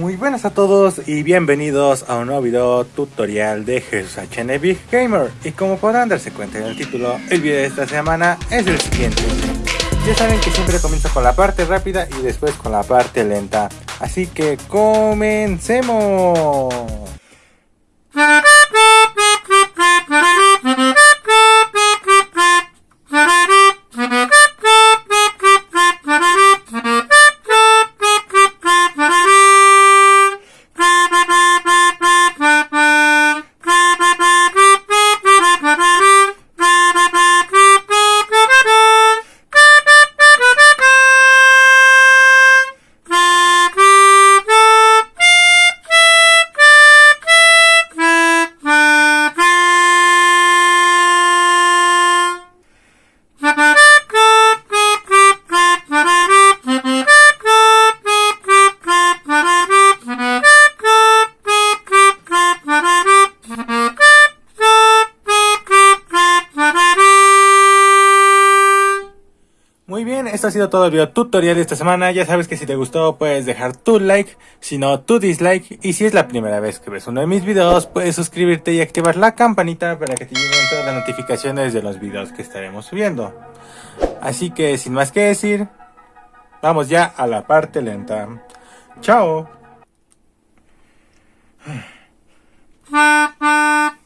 Muy buenas a todos y bienvenidos a un nuevo video tutorial de Jesús Big Gamer y como podrán darse cuenta en el título, el video de esta semana es el siguiente. Ya saben que siempre comienzo con la parte rápida y después con la parte lenta, así que comencemos. Esto ha sido todo el video tutorial de esta semana. Ya sabes que si te gustó puedes dejar tu like, si no tu dislike. Y si es la primera vez que ves uno de mis videos, puedes suscribirte y activar la campanita para que te lleguen todas las notificaciones de los videos que estaremos subiendo. Así que sin más que decir, vamos ya a la parte lenta. ¡Chao!